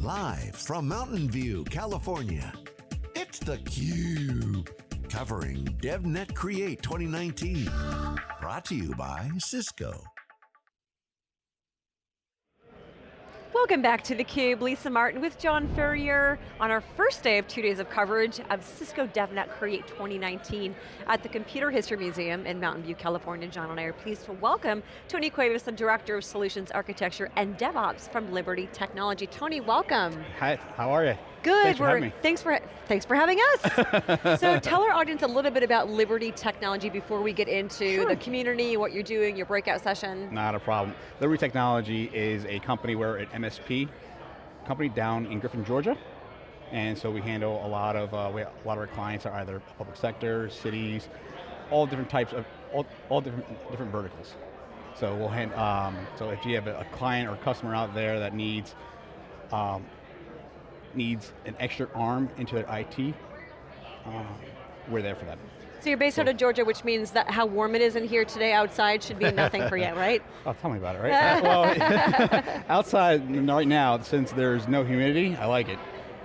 Live from Mountain View, California, it's theCUBE. Covering DevNet Create 2019. Brought to you by Cisco. Welcome back to theCUBE, Lisa Martin with John Furrier on our first day of two days of coverage of Cisco DevNet Create 2019 at the Computer History Museum in Mountain View, California. John and I are pleased to welcome Tony Cuevas, the Director of Solutions Architecture and DevOps from Liberty Technology. Tony, welcome. Hi, how are you? Good, thanks for, having. Thanks, for, thanks for having us. so tell our audience a little bit about Liberty Technology before we get into sure. the community, what you're doing, your breakout session. Not a problem. Liberty Technology is a company, we're an MSP company down in Griffin, Georgia. And so we handle a lot of, uh, we, a lot of our clients are either public sector, cities, all different types of, all, all different, different verticals. So we'll hand, um, so if you have a client or customer out there that needs um, needs an extra arm into their IT, um, we're there for that. So you're based so, out of Georgia, which means that how warm it is in here today outside should be nothing for you, right? Oh, tell me about it, right? uh, well, outside right now, since there's no humidity, I like it.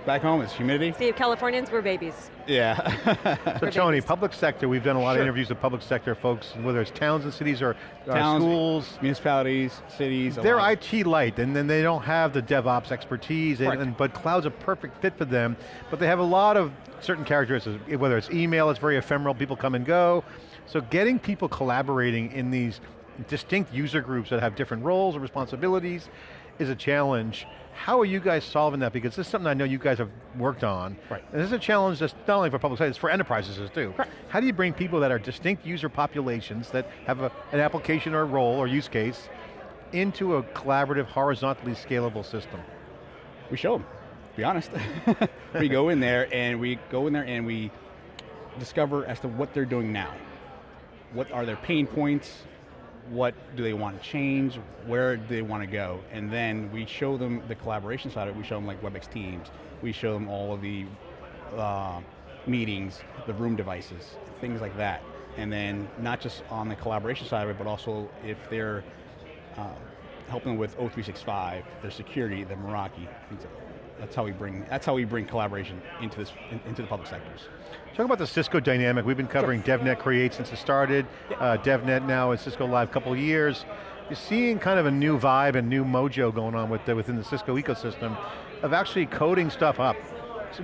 Back home, it's humidity. See, Californians, we're babies. Yeah. so Tony, public sector, we've done a lot sure. of interviews with public sector folks, whether it's towns and cities or towns, schools. Municipalities, cities. They're IT light, and then they don't have the DevOps expertise, and, and, but cloud's a perfect fit for them, but they have a lot of certain characteristics, whether it's email, it's very ephemeral, people come and go. So getting people collaborating in these distinct user groups that have different roles and responsibilities is a challenge. How are you guys solving that? Because this is something I know you guys have worked on. Right. And this is a challenge that's not only for public sector, it's for enterprises too. Right. How do you bring people that are distinct user populations that have a, an application or a role or use case into a collaborative, horizontally scalable system? We show them, be honest. we go in there and we go in there and we discover as to what they're doing now. What are their pain points? What do they want to change, where do they want to go, and then we show them the collaboration side of it, we show them like WebEx Teams, we show them all of the uh, meetings, the room devices, things like that. And then not just on the collaboration side of it, but also if they're uh, helping with O365, their security, the Meraki, things like that. That's how we bring, that's how we bring collaboration into, this, in, into the public sectors. Talk about the Cisco dynamic. We've been covering sure. DevNet Create since it started. Yeah. Uh, DevNet now is Cisco Live a couple of years. You're seeing kind of a new vibe and new mojo going on with the, within the Cisco ecosystem of actually coding stuff up.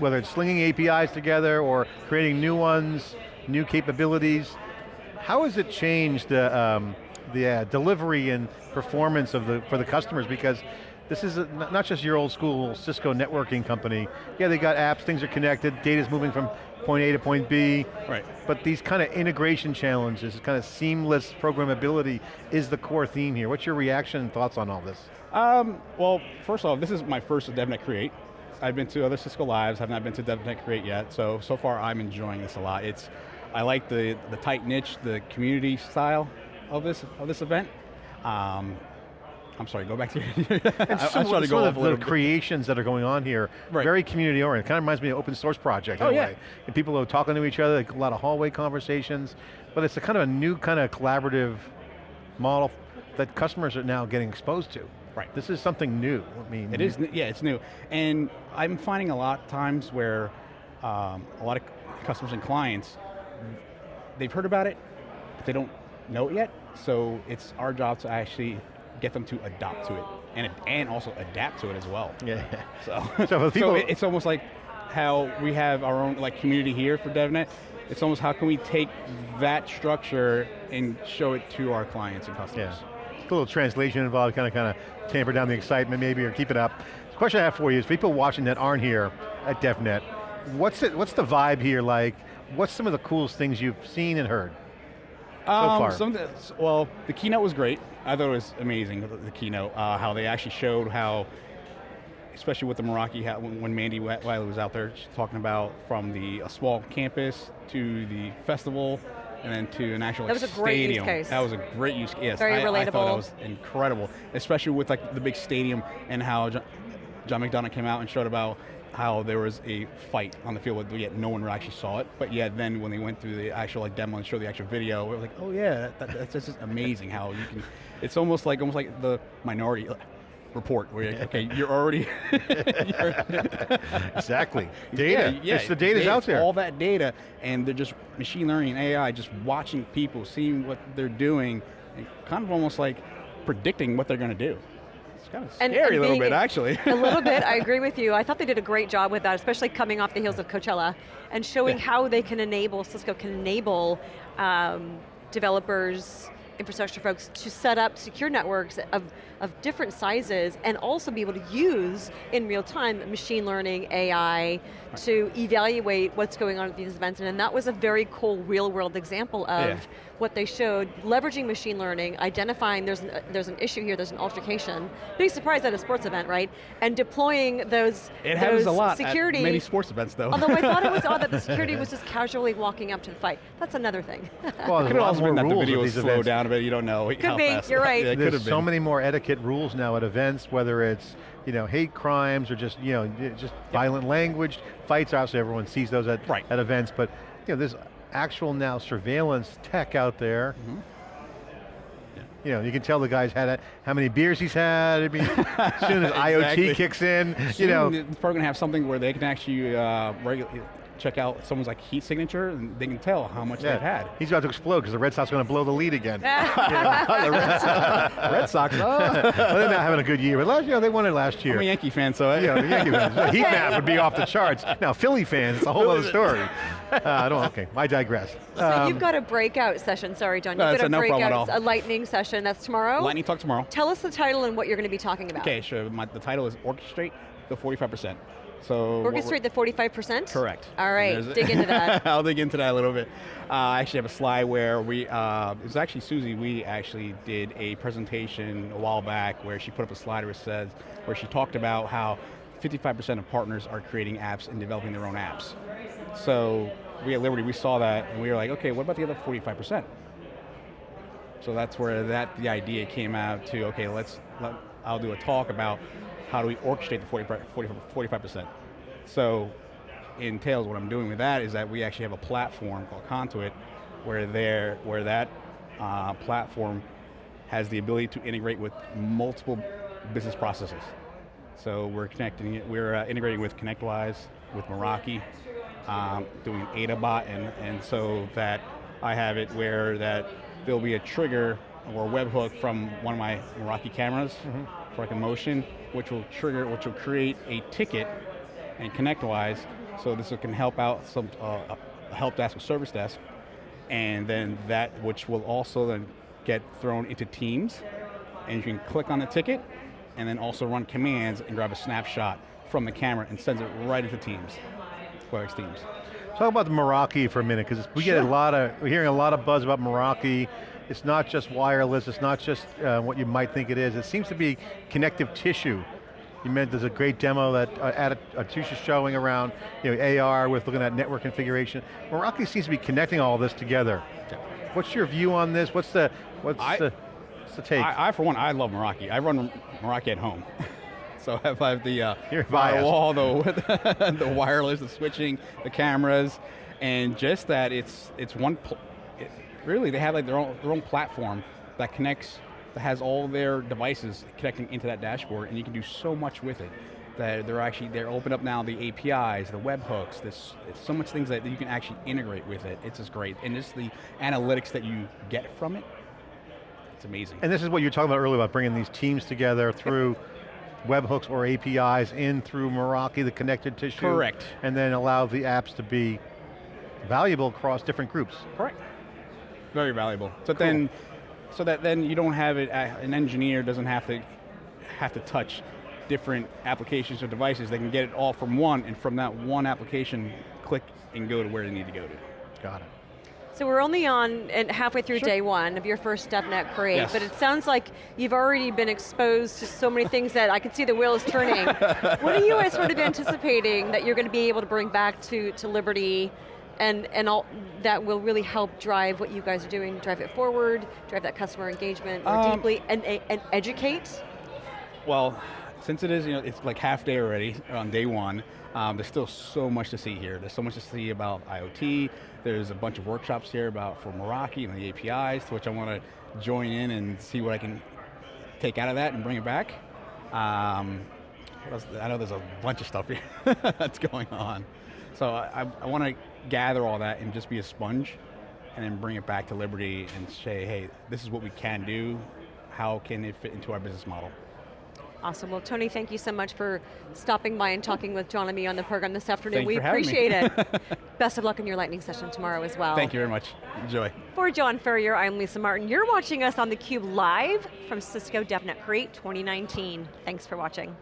Whether it's slinging APIs together or creating new ones, new capabilities. How has it changed the, um, the uh, delivery and performance of the, for the customers? Because this is a, not just your old school Cisco networking company. Yeah, they got apps, things are connected, data's moving from point A to point B. Right. But these kind of integration challenges, kind of seamless programmability is the core theme here. What's your reaction and thoughts on all this? Um, well, first off, this is my first DevNet Create. I've been to other Cisco Lives, have not been to DevNet Create yet, so, so far I'm enjoying this a lot. It's, I like the, the tight niche, the community style of this, of this event. Um, I'm sorry, go back to your, I, some, I to go of the, the creations that are going on here, right. very community oriented. Kind of reminds me of open source project oh, yeah. Way. And people are talking to each other, like a lot of hallway conversations, but it's a kind of a new kind of collaborative model that customers are now getting exposed to. Right. This is something new. I mean, it is. Yeah, it's new, and I'm finding a lot of times where um, a lot of customers and clients they've heard about it, but they don't know it yet. So it's our job to actually get them to adopt to it and, and also adapt to it as well. Yeah. So, so, so it's almost like how we have our own like community here for DevNet. It's almost how can we take that structure and show it to our clients and customers. Yeah. A little translation involved, kind of kind of tamper down the excitement maybe or keep it up. The question I have for you is people watching that aren't here at DevNet, what's it, what's the vibe here like? What's some of the coolest things you've seen and heard? Um, so far? Some well, the keynote was great. I thought it was amazing, the, the keynote, uh, how they actually showed how, especially with the Meraki, how, when, when Mandy Whaley was out there talking about from the a small campus to the festival, and then to an actual that was like, a great stadium. Use case. That was a great use case. Yes, Very I, relatable. I thought that was incredible, especially with like the big stadium and how John, John McDonough came out and showed about how there was a fight on the field, but yet no one actually saw it. But yet then when they went through the actual like demo and showed the actual video, we were like, oh yeah, that, that's just amazing how you can, it's almost like, almost like the minority, uh, report where you're like, okay, you're already, you're- Exactly. Data. Yeah, yeah, It's the data's data, out there. All that data, and they're just machine learning and AI, just watching people, seeing what they're doing, and kind of almost like predicting what they're going to do. It's kind of And- scary and a little bit, actually. a little bit, I agree with you. I thought they did a great job with that, especially coming off the heels of Coachella and showing Yeah. how they can enable, Cisco can enable um, developers, infrastructure folks to set up secure networks of, of different sizes and also be able to use in real time machine learning, AI, to evaluate what's going on at these events. And that was a very cool real world example of Yeah. What they showed, leveraging machine learning, identifying there's an, uh, there's an issue here, there's an altercation. Big surprise at a sports event, right? And deploying those, it happens those a lot security. at many sports events, though. Although I thought it was odd that the security was just casually walking up to the fight. That's another thing. Well, there's Could have also more been that the video at was these slowed events. down a bit. You don't know how be, fast. you're right. Yeah, could There's so been. many more etiquette rules now at events, whether it's you know hate crimes or just you know just violent language. Fights, obviously, everyone sees those at Right. at events, but you know there's actual now surveillance tech out there. Mm-hmm. You know, you can tell the guy's had a, how many beers he's had. I mean, as soon as IoT kicks in, you Soon, know, it's probably going to have something where they can actually uh, regu- check out someone's like heat signature, and they can tell how much they've had. he's about to explode because the Red Sox are going to blow the lead again. the Red Sox, Red Sox oh. well, they're not having a good year, but last, you know, they won it last year. I'm a Yankee fan, so I, Yeah, the Yankee fans. The heat map would be off the charts. Now, Philly fans, it's a whole other story. Uh, I don't, okay, I digress. so Um, you've got a breakout session, sorry John, No, you've it's got a no problem at breakout, all. a lightning session, that's tomorrow? Lightning talk tomorrow. Tell us the title and what you're going to be talking about. Okay, sure. My, the title is Orchestrate the 45%. So we're- Orchestrate the 45%? Correct. All right, dig into that. I'll dig into that a little bit. Uh, I actually have a slide where we, uh, it was actually Susie, we actually did a presentation a while back where she put up a slide where it says, where she talked about how 55% of partners are creating apps and developing their own apps. So we at Liberty, we saw that and we were like, okay, what about the other 45%? So that's where that the idea came out to, okay, let's, let, I'll do a talk about how do we orchestrate the 40, 45%. So entails what I'm doing with that is that we actually have a platform called Conduit where there, where that uh, platform has the ability to integrate with multiple business processes. So we're connecting it, we're uh, integrating with ConnectWise, with Meraki, um, doing AdaBot, and, and so that I have it where that there'll be a trigger or a webhook from one of my Meraki cameras for like a motion, which will trigger, which will create a ticket and ConnectWise, so this can help out some uh, a help desk or service desk, and then that which will also then get thrown into Teams, and you can click on the ticket, and then also run commands and grab a snapshot from the camera and sends it right into Teams, WebEx Teams. Talk about the Meraki for a minute, because we get a lot of, we're hearing a lot of buzz about Meraki. It's not just wireless, it's not just uh, what you might think it is. It seems to be connective tissue. You meant there's a great demo that uh, At- Atusha's showing around you know, AR with looking at network configuration. Meraki seems to be connecting all this together. What's your view on this? What's the, what's I- the, what's the take? I, I, for one, I love Meraki. I run Meraki at home. so if I have the uh, firewall, the, the wireless, the switching, the cameras, and just that it's it's one, really they have like their own, their own platform that connects, that has all their devices connecting into that dashboard, and you can do so much with it. That they're actually, they're open up now the APIs, the webhooks, there's, so much things that you can actually integrate with it. It's just great. And just the analytics that you get from it, it's amazing. And this is what you were talking about earlier about bringing these teams together through webhooks or APIs in through Meraki, the connected tissue. Correct. And then allow the apps to be valuable across different groups. Correct. Very valuable. So then, so that then you don't have it. uh, An engineer doesn't have to have to touch different applications or devices. They can get it all from one, and from that one application, click and go to where they need to go to. Got it. So we're only on and halfway through Sure. day one of your first DevNet Create, Yes. but it sounds like you've already been exposed to so many things that I can see the wheels turning. what are you guys sort of anticipating that you're going to be able to bring back to, to Liberty and, and all that will really help drive what you guys are doing, drive it forward, drive that customer engagement more Um, deeply, and, and educate? Well, since it is, you know, it's like half day already on day one. Um, there's still so much to see here. There's so much to see about IoT. There's a bunch of workshops here about for Meraki and the APIs, to which I want to join in and see what I can take out of that and bring it back. Um. I know there's a bunch of stuff here that's going on. So I, I want to gather all that and just be a sponge and then bring it back to Liberty and say, hey, this is what we can do. How can it fit into our business model? Awesome. Well, Tony, thank you so much for stopping by and talking with John and me on the program this afternoon. Thank we for having me. appreciate it. Best of luck in your lightning session tomorrow as well. Thank you very much. Enjoy. For John Furrier, I'm Lisa Martin. You're watching us on theCUBE live from Cisco DevNet Create 2019. Thanks for watching.